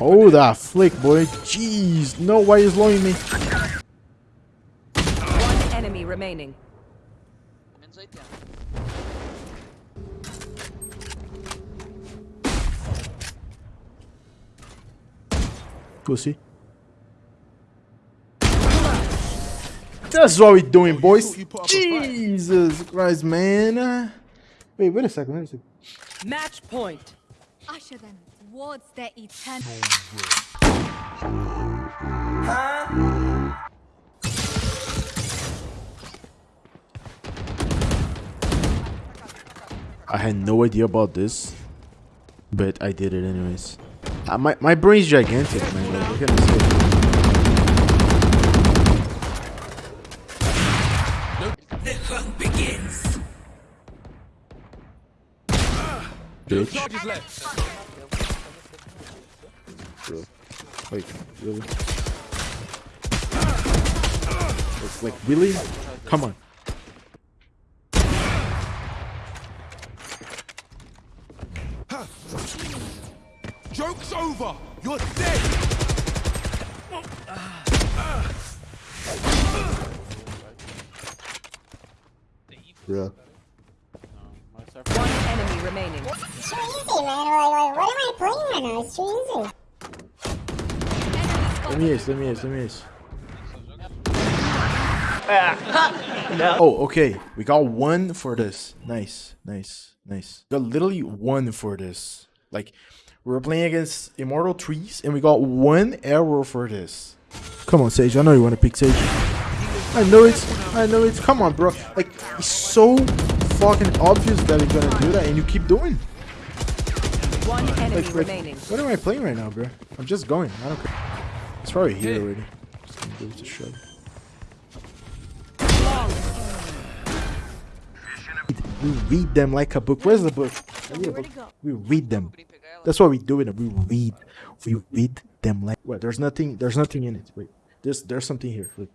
Oh, that flick, boy. Jeez. No, why you slowing me? One enemy remaining. Pussy. That's what we're doing, boys. Jesus Christ, man. Wait, wait a second. Wait a second. Match point. Usher them towards their eternal. I had no idea about this, but I did it anyways. Uh, my my brain's gigantic, man. Like, Bitch. Bro. Wait, really? It's like, really? Come on. Joke's over! You're dead! Bro. One enemy remaining. It's too easy, man. Like, like, what am I playing right now? It's too easy. Let me ace, let me ace, let me ace. Ah. Oh, okay. We got one for this. Nice, nice, nice. Got literally one for this. Like, we were playing against Immortal Trees, and we got one arrow for this. Come on, Sage. I know you want to pick Sage. I know it. I know it. Come on, bro. Like, it's so fucking obvious that you're gonna do that, and you keep doing. One enemy Like, like, remaining. what am I playing right now, bro? I'm just going. I don't care. It's probably here already. Just gonna give it a shot. We read them like a book. Where's the book? I need a book. We read them. Opening pegar ela. That's what we do it. We read. We read them like. What? There's nothing. There's nothing in it. Wait. There's there's something here. Look.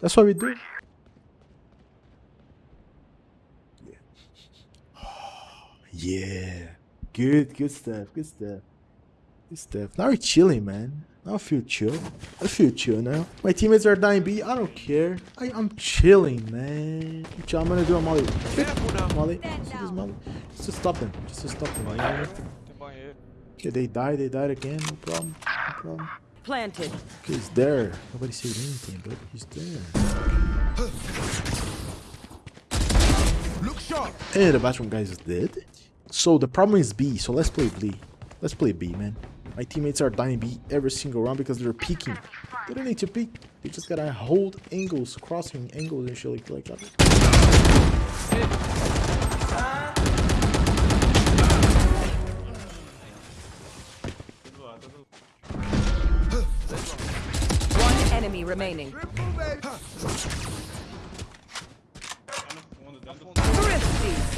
That's what we do. Yeah. yeah. Good. Good stuff. Good stuff. Good stuff. Now we're chilling, man. Now I feel chill. I feel chill now. My teammates are dying B. I don't care. I, I'm chilling, man. I'm, chill. I'm gonna do a molly. Molly. Let's do this molly. Just to stop them. Just to stop them. You know? Okay, they died. They died again. No problem. No problem. Planted. Okay, he's there. Nobody said anything, but he's there. Look sharp! Hey, the bathroom guy is dead. So the problem is B. So let's play B. Let's play B, man. My teammates are dying B every single round because they're peeking. They don't need to peek. They just gotta hold angles, crossing angles and shit like, like that. One enemy remaining.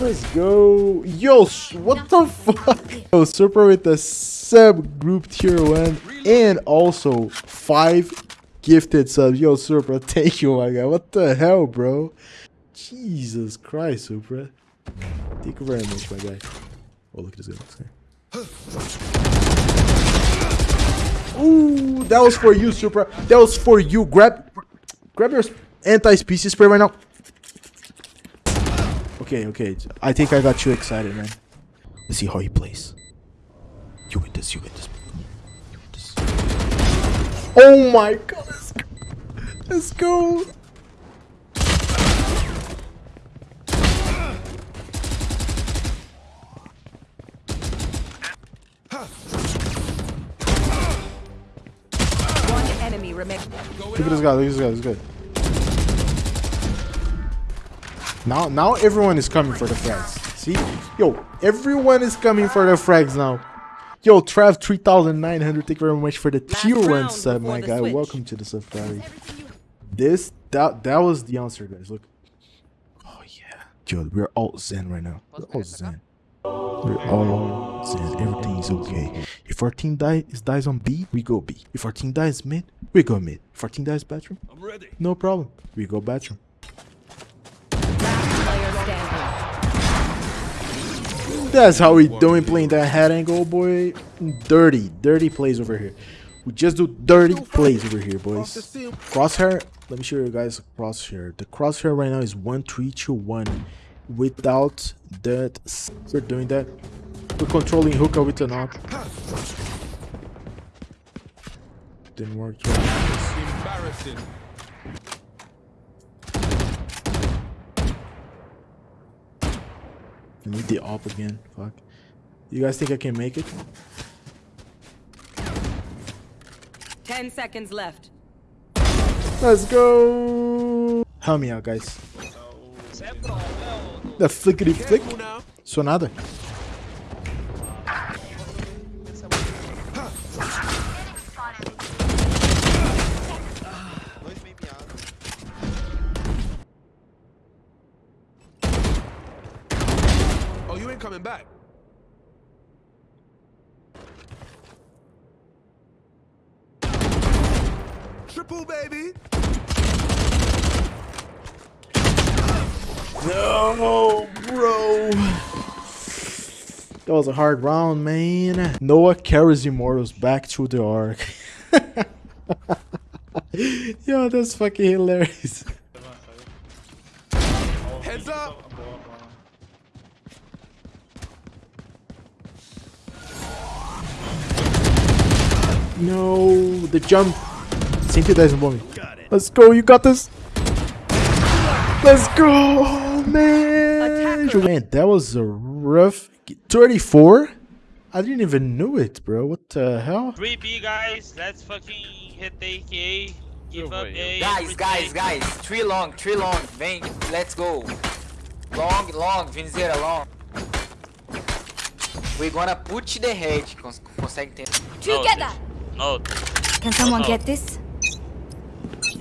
Let's go. Yo, what the fuck? Yo, Super with the sub group tier one and also five gifted subs. Yo, Super, thank you, my guy. What the hell, bro? Jesus Christ, Super. Thank you very much, my guy. Oh, look at this guy. Ooh, that was for you, Super. That was for you. Grab, grab your anti-species spray right now. Okay, okay. I think I got you excited, man. Let's see how he plays. You win this, you win this. You win this. Oh my god, let's go. Let's go. One enemy remaining. Look at this guy, look at this guy, this guy. Now, now everyone is coming for the frags. See? Yo, everyone is coming for the frags now. Yo, Trav 3900, thank you very much for the tier 1 round sub, my guy. switch. Welcome to the safari. This, that, that was the answer, guys. Look. Oh, yeah. Yo, we're all zen right now. We're all zen. We're all zen. Everything is okay. If our team die, is dies on B, we go B. If our team dies mid, we go mid. If our team dies bathroom, I'm ready. no problem. We go bathroom. That's how we doing playing that head angle, boy. Dirty, dirty plays over here. We just do dirty plays over here, boys. Crosshair, let me show you guys crosshair. The crosshair right now is 1321 without that. We're doing that. We're controlling hookah with an op. Didn't work. Embarrassing. I need the op again. Fuck. You guys think I can make it? Ten seconds left. Let's go. Help me out, guys. Você é pro, né, ô- The flickety flick. Careful now. So nada. Dois meio miados. Oh, you ain't coming back. Triple, baby. No, bro. That was a hard round, man. Noah carries Immortals back to the Ark. Yo, that's fucking hilarious. Heads up. No, the jump. Cynthia doesn't me. Let's go, you got this. Let's go, man. Man, that was a rough 34. I didn't even know it, bro. What the hell? 3B guys, let's fucking hit the AK. Give up A. Guys, guys, guys, three long, three long, vem, let's go. Long, long, Vinzeira, long. We're gonna put the head, cons consegue entender. Together! No, Can someone No. get this?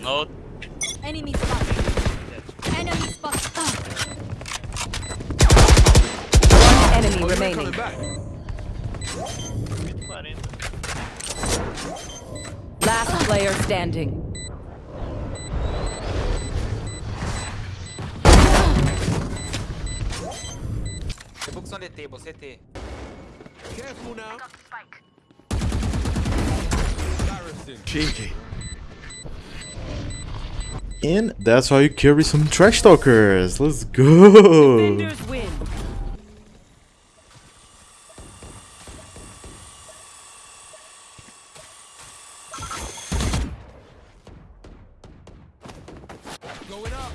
No. Enemy spot. Enemy spot. Ah. One enemy Oh, remaining. Last player standing. The books on the table, CT. Careful now. Embarrassing. And that's how you carry some trash talkers. Let's go. Defenders win. Going up.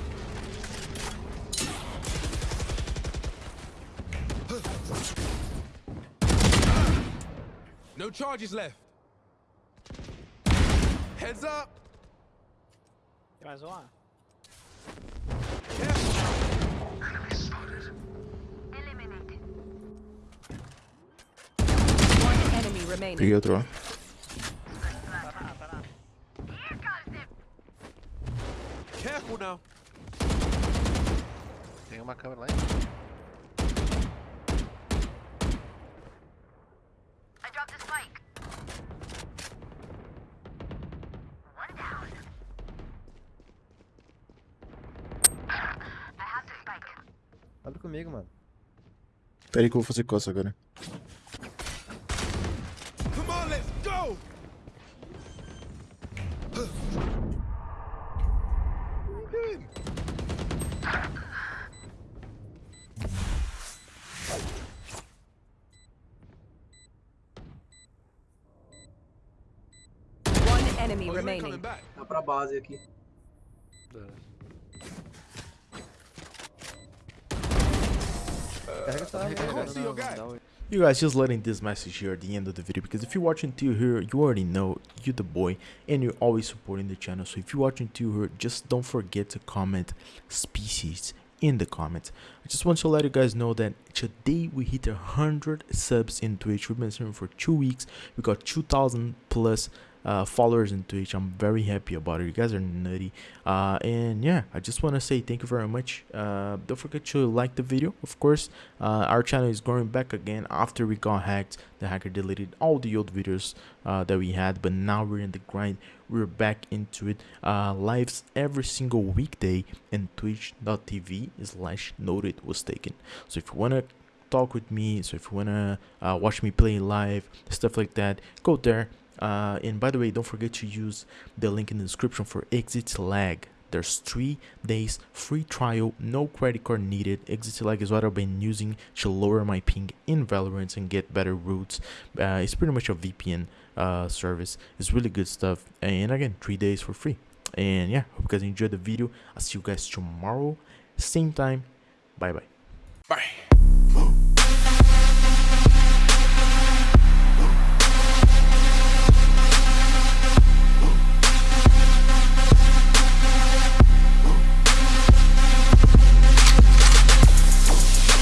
No charges left. Heads up. Tem mais um lá? Peguei outro lá. Careful now. Tem uma câmera lá em cima. Comigo, mano. Pera aí que eu vou fazer coça agora. Come on, let's go. What are you doing? One enemy Oh, you ain't remaining. coming back. Tá pra base aqui. Carrega You guys just letting this message here at the end of the video because if you're watching till here, you already know you're the boy and you're always supporting the channel. So if you're watching till here, just don't forget to comment species in the comments. I just want to let you guys know that today we hit a hundred subs in Twitch. We've been streaming for two weeks. We got 2,000 plus uh, followers in Twitch. I'm very happy about it. You guys are nutty. Uh, and yeah, I just want to say thank you very much. Uh, don't forget to like the video, of course. Uh, our channel is growing back again after we got hacked. The hacker deleted all the old videos uh, that we had, but now we're in the grind. We're back into it. Uh, lives every single weekday and twitch.tv slash noted was taken. So if you want to talk with me so if you wanna uh, watch me play live stuff like that go there. Uh, and by the way don't forget to use the link in the description for ExitLag. There's three days free trial no credit card needed. ExitLag is what i've been using to lower my ping in valorant and get better routes. Uh, it's pretty much a vpn uh, service. It's really good stuff. And again three days for free. And yeah hope you guys enjoyed the video. I'll see you guys tomorrow. Same time. Bye bye Bye.